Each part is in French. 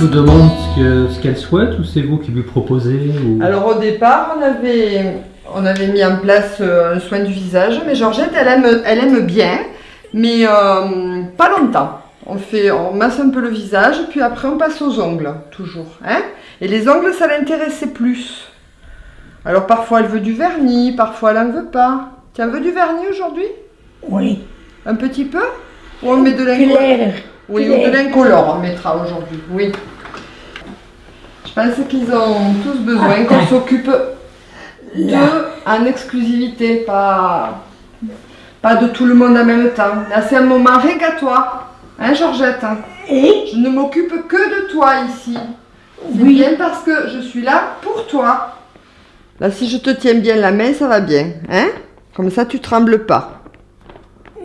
vous demande ce qu'elle souhaite ou c'est vous qui lui proposez Alors au départ, on avait, on avait mis en place euh, un soin du visage, mais Georgette, elle aime, elle aime bien, mais euh, pas longtemps. On, fait, on masse un peu le visage, puis après on passe aux ongles, toujours. Hein Et les ongles, ça l'intéressait plus. Alors parfois elle veut du vernis, parfois elle n'en veut pas. Tu en veux du vernis aujourd'hui? Oui. Un petit peu? Ou on met de l'incolore Oui, ou de l'incolore on mettra aujourd'hui, oui. Je pense qu'ils ont tous besoin qu'on s'occupe d'eux en exclusivité, pas, pas de tout le monde en même temps. Là, c'est un moment toi, hein Georgette Et? Je ne m'occupe que de toi ici. C'est Oui. bien parce que je suis là pour toi. Là, si je te tiens bien la main, ça va bien, hein Comme ça, tu trembles pas.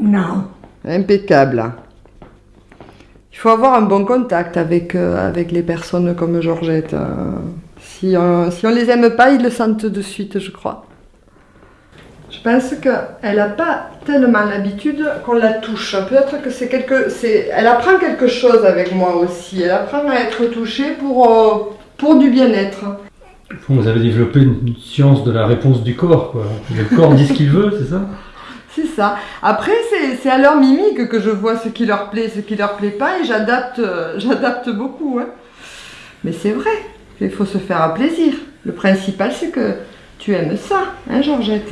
non. Impeccable. Il faut avoir un bon contact avec, euh, avec les personnes comme Georgette. euh. si, on, si on les aime pas, ils le sentent de suite, je crois. Je pense qu'elle n'a pas tellement l'habitude qu'on la touche. Peut-être que c'est quelque... Elle apprend quelque chose avec moi aussi. Elle apprend à être touchée pour, euh, pour du bien-être. Vous avez développé une science de la réponse du corps. Le corps dit ce qu'il veut, c'est ça? C'est ça. Après, c'est à leur mimique que je vois ce qui leur plaît, ce qui leur plaît pas, et j'adapte, euh, j'adapte beaucoup. hein. Mais c'est vrai, il faut se faire un plaisir. Le principal, c'est que tu aimes ça, hein, Georgette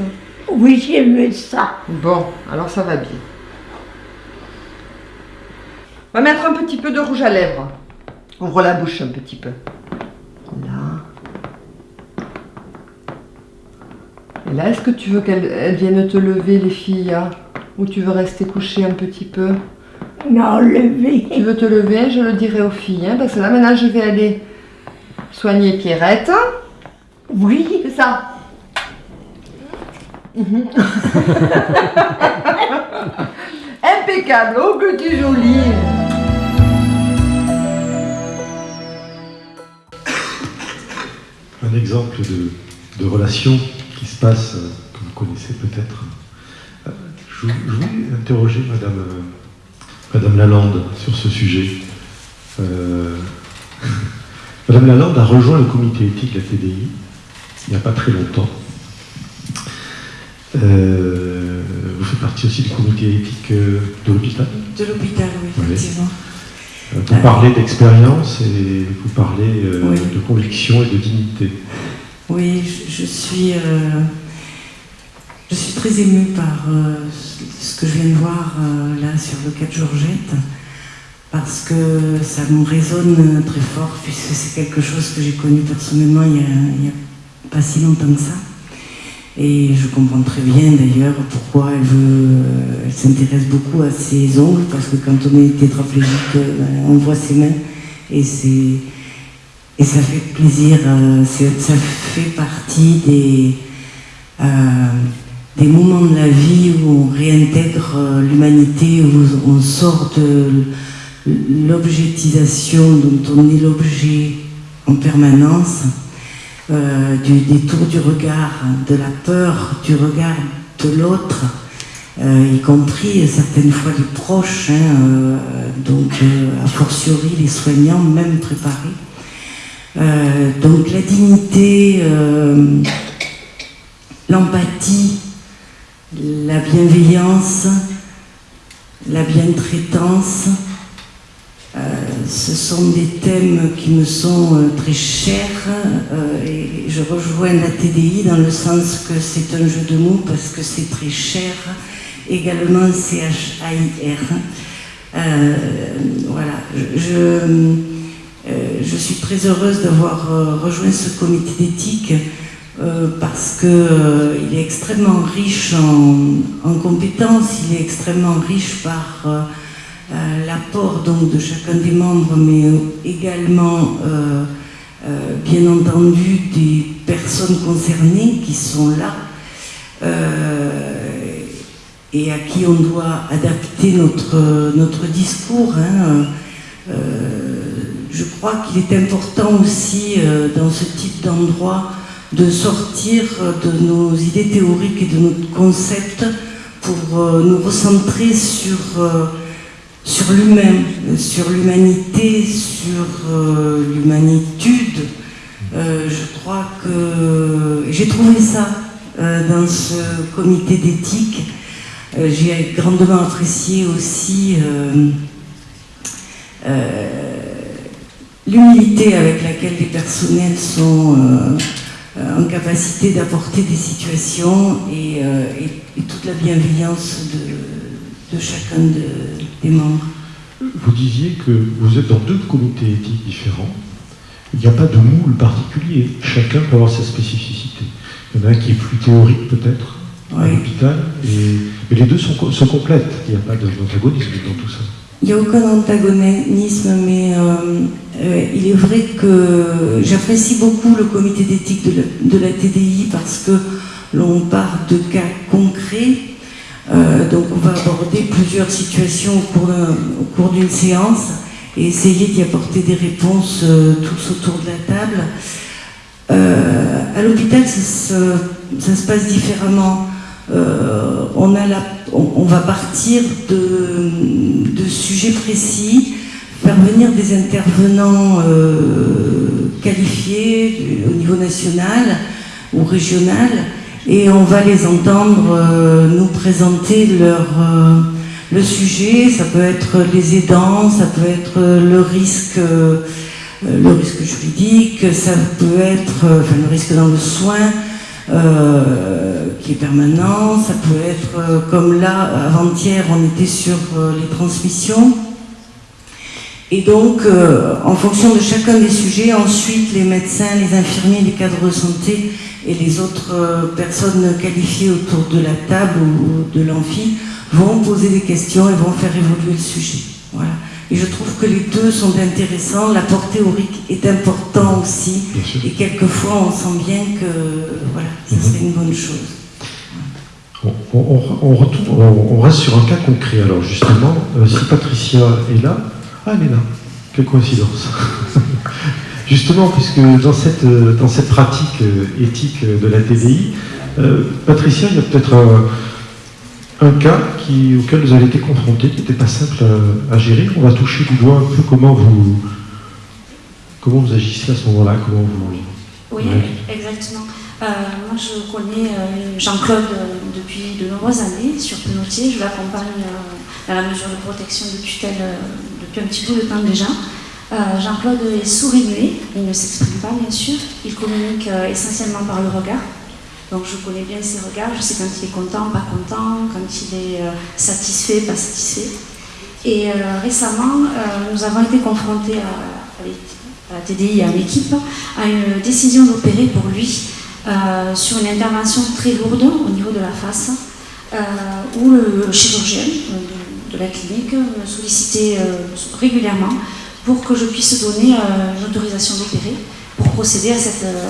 Oui, j'aime ça. Bon, alors ça va bien. On va mettre un petit peu de rouge à lèvres. Ouvre la bouche un petit peu. Là, est-ce que tu veux qu'elles elles viennent te lever, les filles hein? Ou tu veux rester couché un petit peu? Non, levé. Tu veux te lever Je le dirai aux filles. hein, parce que là, maintenant, je vais aller soigner Pierrette. Oui. C'est ça. Mhm. Impeccable. Oh, que tu es jolie. un exemple de, de relation qui se passe, euh, que vous connaissez peut-être. Euh, Je, vou- je voulais interroger Madame, euh, Madame Lalande sur ce sujet. Euh, Madame Lalande a rejoint le comité éthique de la TDI il n'y a pas très longtemps. Euh, vous faites partie aussi du comité éthique de l'hôpital De l'hôpital, oui, effectivement. Vous parlez d'expérience et vous parlez euh, Oui. de conviction et de dignité. Oui, je, suis, euh, je suis très émue par euh, ce que je viens de voir euh, là sur le cas de Georgette, parce que ça me résonne très fort, puisque c'est quelque chose que j'ai connu personnellement il y, a, a pas si longtemps que ça. Et je comprends très bien d'ailleurs pourquoi elle veut, elle s'intéresse beaucoup à ses ongles, parce que quand on est tétraplégique, on voit ses mains, et c'est et ça fait plaisir, euh, ça fait partie des, euh, des moments de la vie où on réintègre euh, l'humanité, où on sort de l'objectisation dont on est l'objet en permanence, du détour du regard, de la peur du regard de l'autre, y compris certaines fois les proches, hein, donc a fortiori les soignants, même préparés. Euh, donc la dignité, euh, l'empathie, la bienveillance, la bientraitance, euh, ce sont des thèmes qui me sont euh, très chers et je rejoins la TDI dans le sens que c'est un jeu de mots parce que c'est très cher, également CHAIR. Euh, voilà, je, je, je suis très heureuse d'avoir euh, rejoint ce comité d'éthique euh, parce qu'il est extrêmement riche en, en compétences, il est extrêmement riche par euh, euh, l'apport de chacun des membres, mais également, euh, euh, bien entendu, des personnes concernées qui sont là euh, et à qui on doit adapter notre, notre discours. hein. Euh, je crois qu'il est important aussi, euh, dans ce type d'endroit, de sortir de nos idées théoriques et de notre concept pour euh, nous recentrer sur euh, l'humain, sur l'humanité, sur euh, l'humanitude. Euh, je crois que j'ai trouvé ça euh, dans ce comité d'éthique. j'ai grandement apprécié aussi l'humilité avec laquelle les personnels sont en capacité d'apporter des situations et, toute la bienveillance de, chacun des membres. Vous disiez que vous êtes dans deux comités éthiques différents. Il n'y a pas de moule particulier. Chacun peut avoir sa spécificité. Il y en a un qui est plus théorique peut-être à l'hôpital, et... mais les deux sont, complètes. Il n'y a pas d'antagonisme dans tout ça. Il n'y a aucun antagonisme, mais euh, euh, il est vrai que j'apprécie beaucoup le comité d'éthique de, la TDI parce que l'on part de cas concrets euh, donc on va aborder plusieurs situations au cours d'une séance et essayer d'y apporter des réponses tous autour de la table. À l'hôpital, ça, se passe différemment. La, on, va partir de, sujets précis, faire venir des intervenants qualifiés au niveau national ou régional et on va les entendre euh, nous présenter leur, euh, le sujet. Ça peut être les aidants, ça peut être le risque, euh, juridique, ça peut être le risque dans le soin qui est permanent, ça peut être comme là, avant-hier, on était sur les transmissions. Et donc, en fonction de chacun des sujets, ensuite, les médecins, les infirmiers, les cadres de santé et les autres euh, personnes qualifiées autour de la table ou de l'amphi vont poser des questions et vont faire évoluer le sujet. Voilà. Et je trouve que les deux sont intéressants. L'apport théorique est important aussi. Et quelquefois, on sent bien que voilà, ça serait une bonne chose. On, retourne, on, reste sur un cas concret. Alors justement, euh, si Patricia est là, ah elle est là, quelle coïncidence Justement, puisque dans cette, euh, dans cette pratique euh, éthique de la TDI, euh, Patricia, il y a peut-être un, cas qui, auquel vous avez été confronté, qui n'était pas simple à, gérer. On va toucher du doigt un peu comment vous, comment vous agissez à ce moment-là, comment vous... Oui, exactement. moi, je connais Jean-Claude de nombreuses années sur Penotier. Je l'accompagne à la mesure de protection de tutelle depuis un petit bout de temps déjà. Euh, Jean-Claude est sourd il ne s'exprime pas bien sûr, il communique euh, essentiellement par le regard. Donc je connais bien ses regards, je sais quand il est content, pas content, quand il est euh, satisfait, pas satisfait. Et récemment, nous avons été confrontés à, la TDI, à l'équipe, à une décision d'opérer pour lui sur une intervention très lourde au niveau de la face, où le chirurgien de, la clinique me sollicitait régulièrement pour que je puisse donner euh, une autorisation d'opérer pour procéder à cette, euh,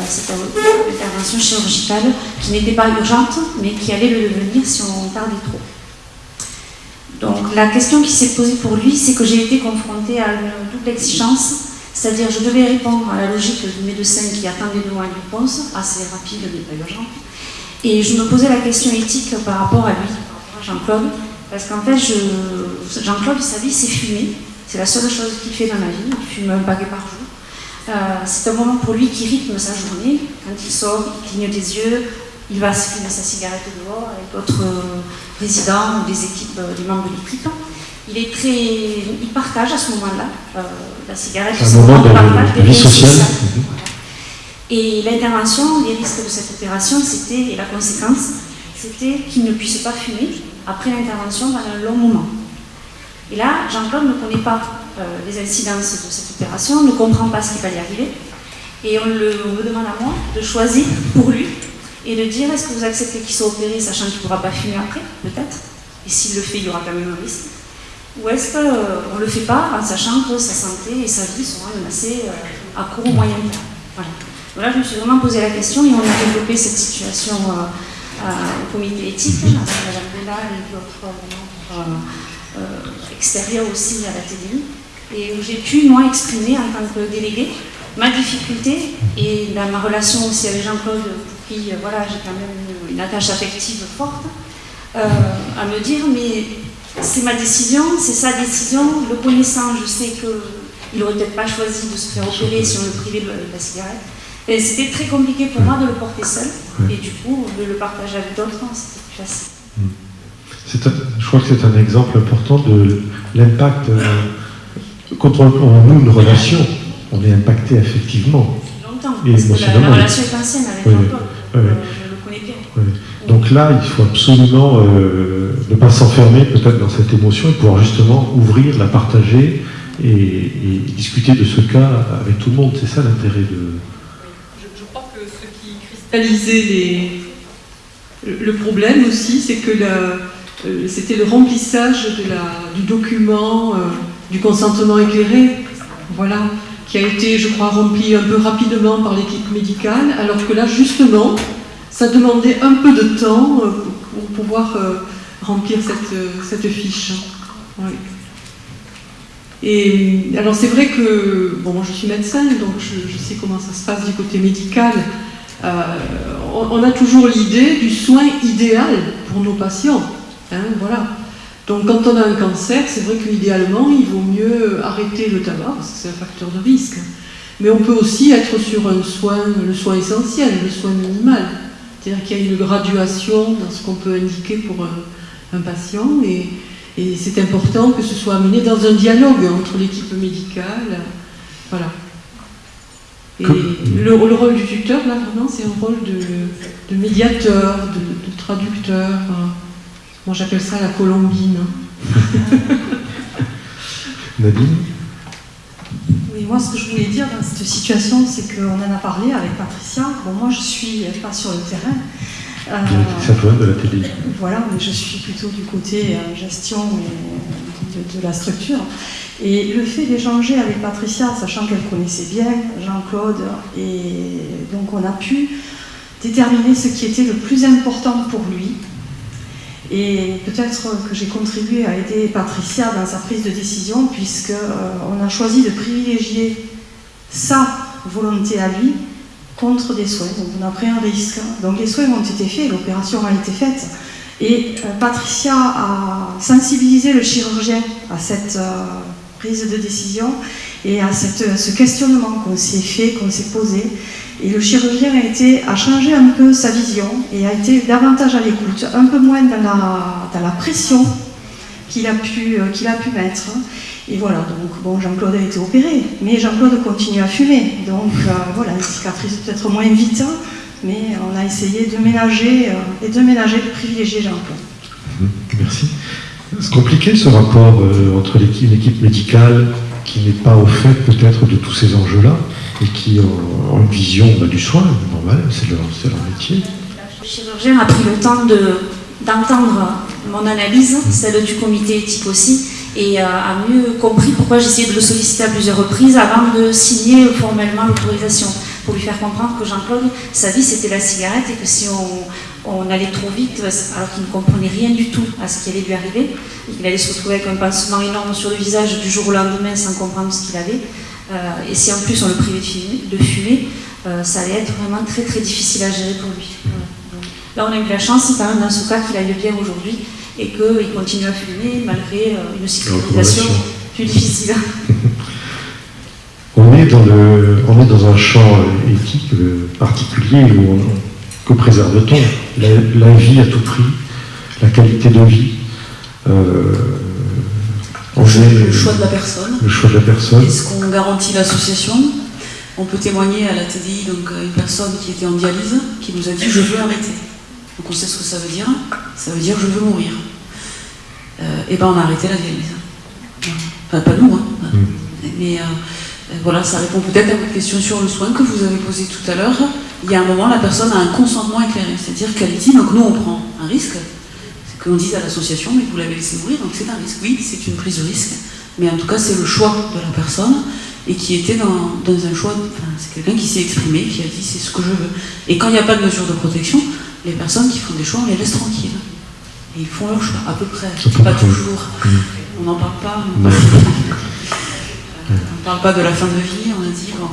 intervention chirurgicale qui n'était pas urgente, mais qui allait le devenir si on tardait trop. Donc la question qui s'est posée pour lui, c'est que j'ai été confrontée à une double exigence, c'est-à-dire je devais répondre à la logique du médecin qui attendait de moi une réponse, assez rapide mais pas urgente, et je me posais la question éthique par rapport à lui, Jean-Claude, parce qu'en fait, Jean-Claude, sa vie, c'est fumer, c'est la seule chose qu'il fait dans ma vie. Il fume un paquet par jour. Euh, c'est un moment pour lui qui rythme sa journée. Quand il sort, il cligne des yeux, il va se fumer sa cigarette dehors avec d'autres euh, résidents ou des équipes, euh, des membres de l'équipe. Il est très, il partage à ce moment-là la cigarette. C'est un moment de, vie sociale. Et l'intervention, les risques de cette opération, c'était et la conséquence, c'était qu'il ne puisse pas fumer après l'intervention pendant un long moment. Et là, Jean-Claude ne connaît pas euh, les incidences de cette opération, ne comprend pas ce qui va y arriver. Et on, me demande à moi de choisir pour lui et de dire est-ce que vous acceptez qu'il soit opéré sachant qu'il ne pourra pas fumer après, peut-être? Et s'il le fait, il y aura quand même un risque. Ou est-ce qu'on euh, ne le fait pas en sachant que sa santé et sa vie sont menacées euh, à court ou moyen terme Voilà. Donc là, je me suis vraiment posé la question et on a développé cette situation au comité éthique, avec Mme Bella et d'autres euh, extérieure aussi à la TDI, et où j'ai pu, moi, exprimer en tant que déléguée ma difficulté et ma relation aussi avec Jean-Claude, pour qui euh, voilà, j'ai quand même une, attache affective forte, euh, à me dire, mais c'est ma décision, c'est sa décision. Le connaissant, je sais qu'il n'aurait peut-être pas choisi de se faire opérer si on le privait de la cigarette. Et c'était très compliqué pour moi de le porter seul. Et du coup, de le partager avec d'autres, c'était plus facile. je crois que c'est un exemple important de l'impact. Euh, quand on, noue une relation, on est impacté affectivement. Longtemps, et parce que la, relation est ancienne avec oui, euh, je le connais bien. Donc là, il faut absolument euh, ne pas s'enfermer peut-être dans cette émotion et pouvoir justement ouvrir, la partager et, discuter de ce cas avec tout le monde. C'est ça l'intérêt de, le problème aussi, c'est que euh, c'était le remplissage de la, du document euh, du consentement éclairé, voilà, qui a été, je crois, rempli un peu rapidement par l'équipe médicale, alors que là, justement, ça demandait un peu de temps euh, pour pouvoir remplir cette, cette fiche. Et alors c'est vrai que, bon, moi je suis médecin, donc je, sais comment ça se passe du côté médical. Euh, on, a toujours l'idée du soin idéal pour nos patients. Hein, voilà. Donc quand on a un cancer, c'est vrai qu'idéalement, il vaut mieux arrêter le tabac, parce que c'est un facteur de risque. Mais on peut aussi être sur un soin, le soin essentiel, le soin minimal. C'est-à-dire qu'il y a une graduation dans ce qu'on peut indiquer pour un, patient. Et, et c'est important que ce soit amené dans un dialogue entre l'équipe médicale. Voilà. Et le, rôle du tuteur, là, vraiment, c'est un rôle de, médiateur, de, traducteur. moi, j'appelle ça la colombine. Nadine? Oui, moi, ce que je voulais dire dans cette situation, c'est qu'on en a parlé avec Patricia. Bon, moi, je suis pas sur le terrain. Euh, de la télé. Voilà, mais je suis plutôt du côté euh, gestion de, de, la structure. Et le fait d'échanger avec Patricia, sachant qu'elle connaissait bien Jean-Claude, et donc on a pu déterminer ce qui était le plus important pour lui. Et peut-être que j'ai contribué à aider Patricia dans sa prise de décision, puisqu'on euh, a choisi de privilégier sa volonté à lui contre des soins. Donc on a pris un risque. Donc les soins ont été faits, l'opération a été faite. Et euh, Patricia a sensibilisé le chirurgien à cette euh, prise de décision et à ce questionnement qu'on s'est fait, qu'on s'est posé. Et le chirurgien a, été, a changé un peu sa vision et a été davantage à l'écoute, un peu moins dans la, pression euh, qu'il a pu mettre. Et voilà, donc bon, Jean-Claude a été opéré, mais Jean-Claude continue à fumer. Donc euh, voilà, une cicatrice peut-être moins vite, mais on a essayé de ménager, euh, et de ménager, de privilégier Jean-Claude. Mmh, merci. C'est compliqué ce rapport euh, entre l'équipe médicale qui n'est pas au fait peut-être de tous ces enjeux-là et qui ont une vision bah, du soin, normal, c'est leur, leur, métier. Le chirurgien a pris le temps d'entendre mon analyse, celle du comité éthique aussi, et euh, a mieux compris pourquoi j'essayais de le solliciter à plusieurs reprises avant de signer formellement l'autorisation, pour lui faire comprendre que Jean-Claude, sa vie c'était la cigarette et que si on, allait trop vite, alors qu'il ne comprenait rien du tout à ce qui allait lui arriver, qu'il allait se retrouver avec un pansement énorme sur le visage du jour au lendemain sans comprendre ce qu'il avait. Euh, et si en plus on le privait de fumer, euh, ça allait être vraiment très très difficile à gérer pour lui. Là, on a eu la chance quand même dans ce cas qu'il aille bien aujourd'hui et qu'il continue à fumer malgré euh, une cicatrisation plus difficile. on, est dans le, on est dans un champ éthique particulier où on, que préserve-t-on? La, vie à tout prix, la qualité de vie. Euh, le choix de la personne. Le choix de la personne. Est-ce qu'on garantit l'association? On peut témoigner à la TDI, donc une personne qui était en dialyse, qui nous a dit je veux arrêter. Donc on sait ce que ça veut dire. Ça veut dire je veux mourir. et euh, eh ben on a arrêté la dialyse. Enfin pas nous, hein. Mm. Mais euh, voilà, ça répond peut-être à votre question sur le soin que vous avez posé tout à l'heure il y a un moment, la personne a un consentement éclairé. C'est-à-dire qu'elle dit, donc nous, on prend un risque. C'est qu'on dise à l'association, mais vous l'avez laissé mourir, donc c'est un risque. Oui, c'est une prise de risque. Mais en tout cas, c'est le choix de la personne et qui était dans, un choix. c'est quelqu'un qui s'est exprimé, qui a dit c'est ce que je veux. Et quand il n'y a pas de mesure de protection, les personnes qui font des choix, on les laisse tranquilles. Et ils font leur choix, à peu près. Pas toujours. Mm. On n'en parle pas. On ne parle pas de la fin de vie, on a dit, bon,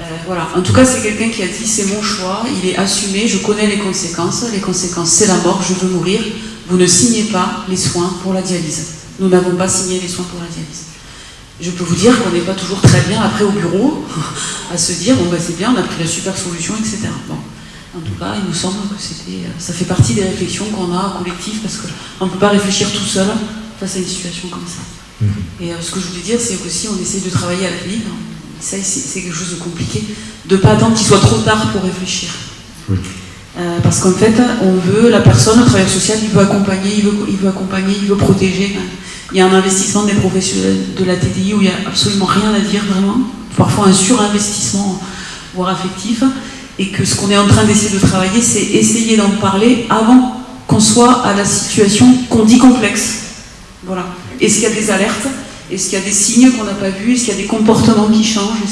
euh, voilà. En tout cas, c'est quelqu'un qui a dit c'est mon choix, il est assumé, je connais les conséquences. Les conséquences, c'est la mort, je veux mourir. vous ne signez pas les soins pour la dialyse. Nous n'avons pas signé les soins pour la dialyse. Je peux vous dire qu'on n'est pas toujours très bien après au bureau à se dire bon bah c'est bien, on a pris la super solution, etc. Bon. En tout cas, il nous semble que c'était, ça fait partie des réflexions qu'on a collectif parce qu'on ne peut pas réfléchir tout seul face à une situation comme ça. Et euh, ce que je voulais dire, c'est qu'aussi on essaie de travailler la vie. Ça, c'est quelque chose de compliqué, de pas attendre qu'il soit trop tard pour réfléchir. Euh, parce qu'en fait, on veut, la personne, le travailleur social, il veut accompagner, il veut, il veut accompagner, il veut protéger. Il y a un investissement des professionnels de la TDI où il n'y a absolument rien à dire vraiment, parfois un surinvestissement, voire affectif, et que ce qu'on est en train d'essayer de travailler, c'est essayer d'en parler avant qu'on soit à la situation qu'on dit complexe. Voilà. Est-ce qu'il y a des alertes? Est-ce qu'il y a des signes qu'on n'a pas vus? Est-ce qu'il y a des comportements qui changent?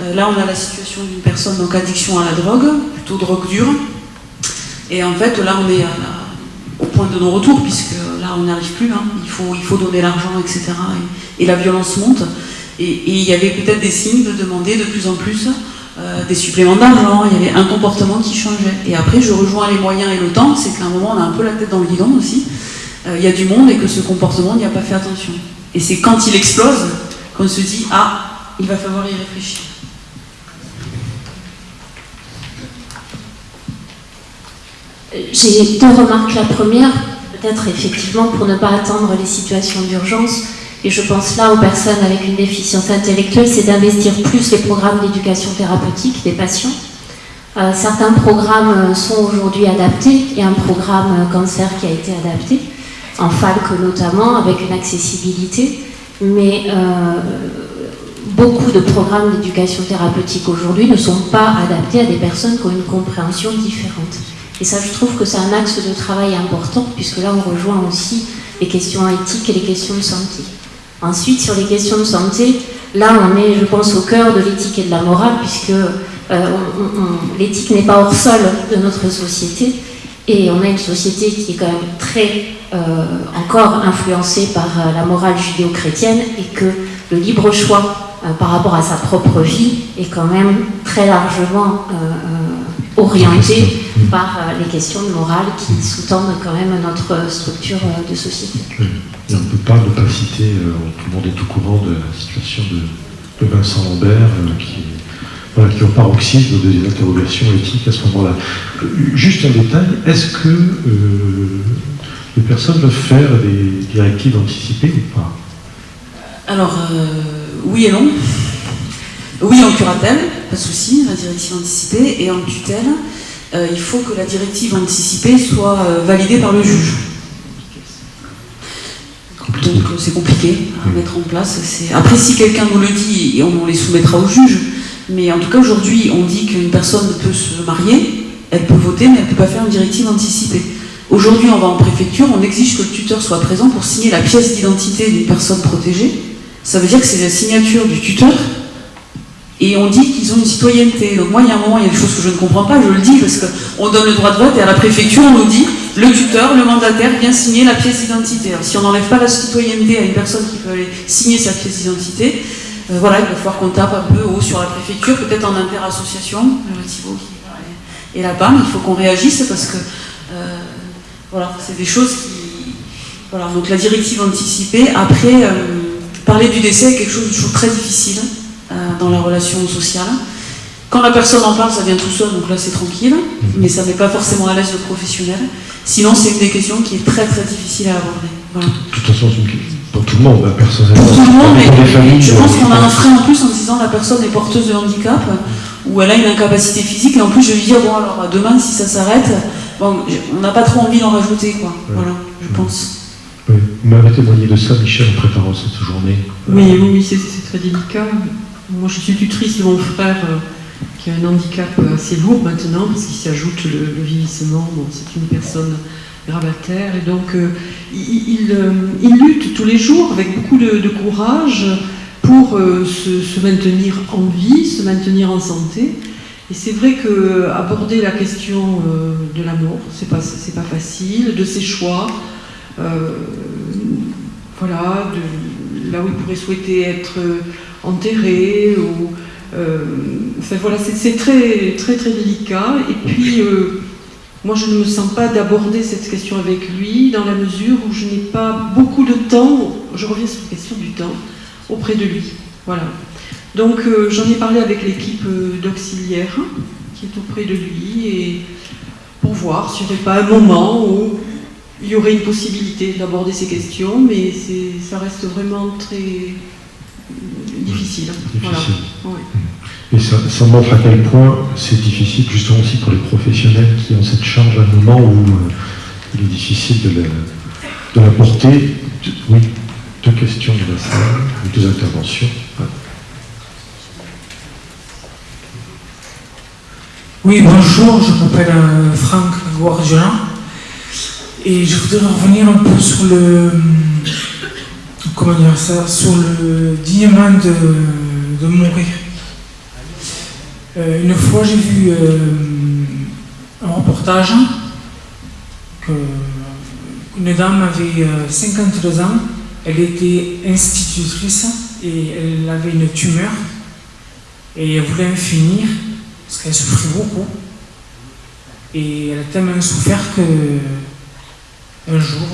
Euh, là on a la situation d'une personne donc addiction à la drogue, plutôt drogue dure, et en fait là on est au point de non-retour puisque là on n'y arrive plus. hein. Il faut donner l'argent, etc. Et, la violence monte. Et il y avait peut-être des signes de demander de plus en plus euh, des suppléments d'argent, il y avait un comportement qui changeait. Et après, je rejoins les moyens et le temps, c'est qu'à un moment, on a un peu la tête dans le guidon aussi. Euh, il y a du monde et que ce comportement n'y a pas fait attention. Et c'est quand il explose qu'on se dit Ah, il va falloir y réfléchir. J'ai deux remarques. La première, peut-être effectivement pour ne pas attendre les situations d'urgence, et je pense là aux personnes avec une déficience intellectuelle, c'est d'investir plus les programmes d'éducation thérapeutique des patients. Euh, certains programmes euh, sont aujourd'hui adaptés. Il y a un programme euh, cancer qui a été adapté, en FALC notamment, avec une accessibilité. Mais beaucoup de programmes d'éducation thérapeutique aujourd'hui ne sont pas adaptés à des personnes qui ont une compréhension différente. Et ça, je trouve que c'est un axe de travail important, puisque là, on rejoint aussi les questions éthiques et les questions de santé. Ensuite, sur les questions de santé, là, on est, je pense, au cœur de l'éthique et de la morale, puisque euh, l'éthique n'est pas hors sol de notre société, et on a une société qui est quand même très euh, encore influencée par euh, la morale judéo-chrétienne, et que le libre choix par rapport à sa propre vie est quand même très largement euh, euh, orienté par euh, les questions de morale qui sous-tendent quand même notre structure euh, de société. Et on ne peut pas ne pas citer, euh, tout le monde est au courant de la situation de, de Vincent Lambert, euh, qui, est- voilà, qui est au paroxysme de des interrogations éthiques à ce moment-là. Euh, Juste un détail, est-ce que euh, les personnes peuvent faire des directives anticipées ou pas? Alors, euh, oui et non. Oui en curatelle, pas de souci, la directive anticipée, et en tutelle, euh, il faut que la directive anticipée soit euh, validée par le juge. Donc euh, c'est compliqué à mettre en place. Après, si quelqu'un nous le dit, et on, on les soumettra au juge, mais en tout cas aujourd'hui, on dit qu'une personne peut se marier, elle peut voter, mais elle ne peut pas faire une directive anticipée. Aujourd'hui, on va en préfecture, on exige que le tuteur soit présent pour signer la pièce d'identité d'une personne protégée. Ça veut dire que c'est la signature du tuteur et on dit qu'ils ont une citoyenneté. Donc moi, il y a un moment, il y a des choses que je ne comprends pas, je le dis, parce qu'on donne le droit de vote et à la préfecture, on nous dit, le tuteur, le mandataire vient signer la pièce d'identité. Alors, Si on n'enlève pas la citoyenneté à une personne qui peut aller signer sa pièce d'identité, euh, voilà, il va falloir qu'on tape un peu haut sur la préfecture, peut-être en interassociation, le Thibaut qui est là mais il faut qu'on réagisse parce que, euh, voilà, c'est des choses qui... Voilà, donc la directive anticipée, après, euh, parler du décès est quelque chose de toujours très difficile dans la relation sociale. Quand la personne en parle, ça vient tout seul, donc là c'est tranquille, mais ça ne met pas forcément à l'aise le professionnel. Sinon, c'est une des questions qui est très très difficile à aborder. Voilà. De toute façon, c'est une question pour tout le monde, hein, personnellement. Pour tout le monde, mais les familles, je pense euh, qu'on a un frein en plus en disant la personne est porteuse de handicap ou elle a une incapacité physique et en plus je vais lui dire bon alors demain si ça s'arrête, bon, on n'a pas trop envie d'en rajouter quoi. Voilà, je pense. Oui. Vous m'avez témoigné de ça, Michel, en préparant cette journée. Oui, oui, oui, c'est très délicat. Moi, je suis tutrice de mon frère euh, qui a un handicap assez lourd maintenant, parce qu'il s'y ajoute le, le vieillissement. C'est une personne gravataire, et donc euh, il, euh, lutte tous les jours avec beaucoup de, courage pour euh, se, maintenir en vie, se maintenir en santé. Et c'est vrai que aborder la question euh, de la mort, c'est pas facile, de ses choix, euh, voilà, là où il pourrait souhaiter être euh, enterré ou euh, enfin voilà, c'est très très très délicat. Et puis euh, moi je ne me sens pas d'aborder cette question avec lui dans la mesure où je n'ai pas beaucoup de temps, je reviens sur la question du temps, auprès de lui. Voilà. Donc euh, j'en ai parlé avec l'équipe euh, d'auxiliaire qui est auprès de lui et pour voir s'il n'y aurait pas un moment où il y aurait une possibilité d'aborder ces questions, mais ça reste vraiment très difficile. Voilà. Et ça, ça, montre à quel point c'est difficile, justement aussi pour les professionnels qui ont cette charge à un moment où euh, il est difficile de la, de porter. Oui, deux questions de la salle, deux interventions. Oui, bonjour, je m'appelle euh, Franck Guardiola et je voudrais revenir un peu sur le comment dire ça, sur le dignement de, de mourir. Euh, une fois, j'ai vu euh, un reportage qu'une dame avait 52 euh, ans, elle était institutrice et elle avait une tumeur et elle voulait en finir parce qu'elle souffrait beaucoup. Et elle a tellement souffert que un jour,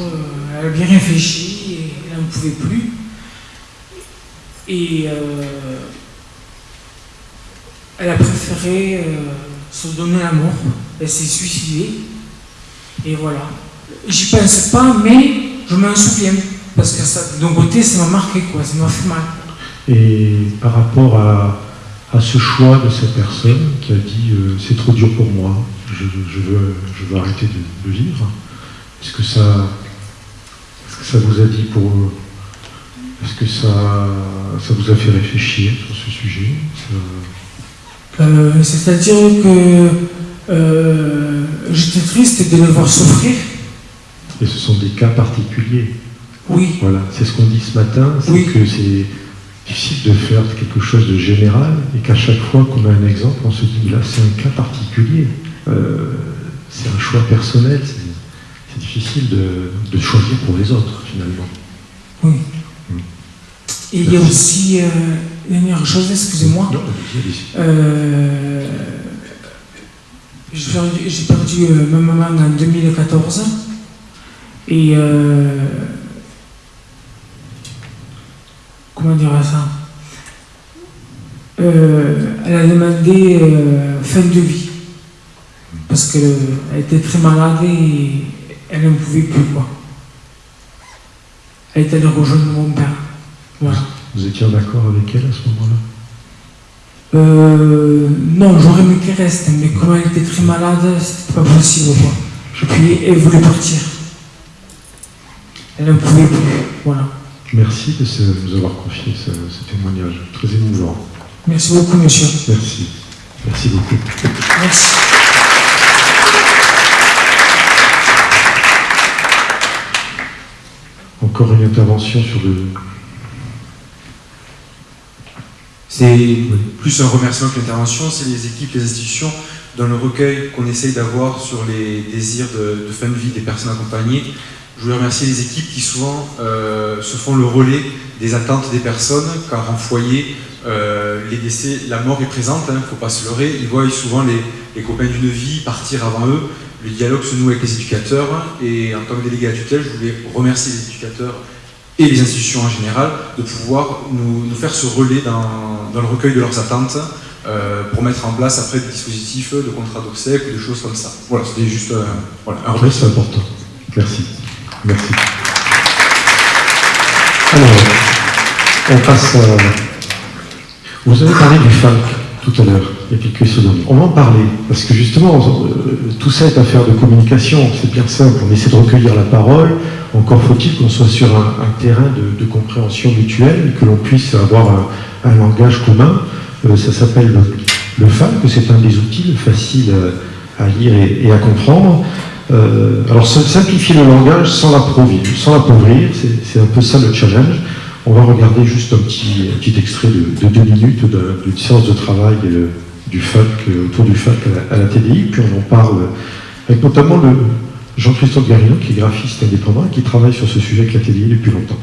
elle a bien réfléchi n'en pouvait plus. Et elle a préféré euh, se donner la mort. Elle s'est suicidée. Et voilà. J'y pense pas, mais je m'en souviens. Parce que d'un côté, ça m'a marqué, quoi. Ça m'a fait mal. Et par rapport à, ce choix de cette personne qui a dit euh, c'est trop dur pour moi, je, veux, je veux arrêter de, vivre, est-ce que ça, ça vous a dit pour. Est-ce que ça, ça vous a fait réfléchir sur ce sujet? Euh, c'est-à-dire que euh, j'étais triste de le voir souffrir. Et ce sont des cas particuliers. Oui. Voilà, c'est ce qu'on dit ce matin, c'est que c'est difficile de faire quelque chose de général et qu'à chaque fois qu'on a un exemple, on se dit là c'est un cas particulier. Euh, c'est un choix personnel, c'est difficile de, choisir pour les autres finalement. Oui. Mm. Et il y a aussi Dernière chose, excusez-moi. Euh, j'ai perdu, euh, ma maman en 2014 et euh, comment dire ça? Elle a demandé fin de vie parce qu'elle était très malade et elle ne pouvait plus quoi. Elle était allée rejoindre mon père. Voilà. Vous étiez en accord avec elle à ce moment-là? Euh, Non, j'aurais aimé qu'elle reste, mais comme elle était très malade, c'était pas possible. Quoi. Puis elle voulait partir. Elle ne pouvait plus. Voilà. Merci de nous avoir confié ce, témoignage, très émouvant. Merci beaucoup, monsieur. Merci. Merci beaucoup. Merci. Encore une intervention sur le, C'est plus un remerciement qu'une intervention, c'est les équipes, les institutions, dans le recueil qu'on essaye d'avoir sur les désirs de, fin de vie des personnes accompagnées. Je voulais remercier les équipes qui souvent euh, se font le relais des attentes des personnes, car en foyer, euh, les décès, la mort est présente, il hein, ne faut pas se leurrer. Ils voient souvent les, les copains d'une vie partir avant eux. Le dialogue se noue avec les éducateurs, et en tant que délégué à tutelle, je voulais remercier les éducateurs et les institutions en général de pouvoir nous, faire ce relais dans, le recueil de leurs attentes euh, pour mettre en place après des dispositifs de contrat d'obsèques ou des choses comme ça. Voilà, c'était juste euh, voilà, un relais. c'est important. Merci. Merci. Alors, on passe à... Vous avez parlé du FALC tout à l'heure, On va en parler, parce que justement, euh, tout ça est affaire de communication, c'est bien simple, on essaie de recueillir la parole, encore faut-il qu'on soit sur un, terrain de, compréhension mutuelle, que l'on puisse avoir un, langage commun. Euh, ça s'appelle le, que c'est un des outils faciles à, lire et, à comprendre. Euh, alors simplifier le langage sans l'appauvrir, c'est un peu ça le challenge. On va regarder juste un petit, extrait de, deux minutes d'une séance de travail du FAC, autour du FAC à la, TDI, puis on en parle avec notamment le, Jean-Christophe Garino, qui est graphiste indépendant et qui travaille sur ce sujet avec la TDI depuis longtemps.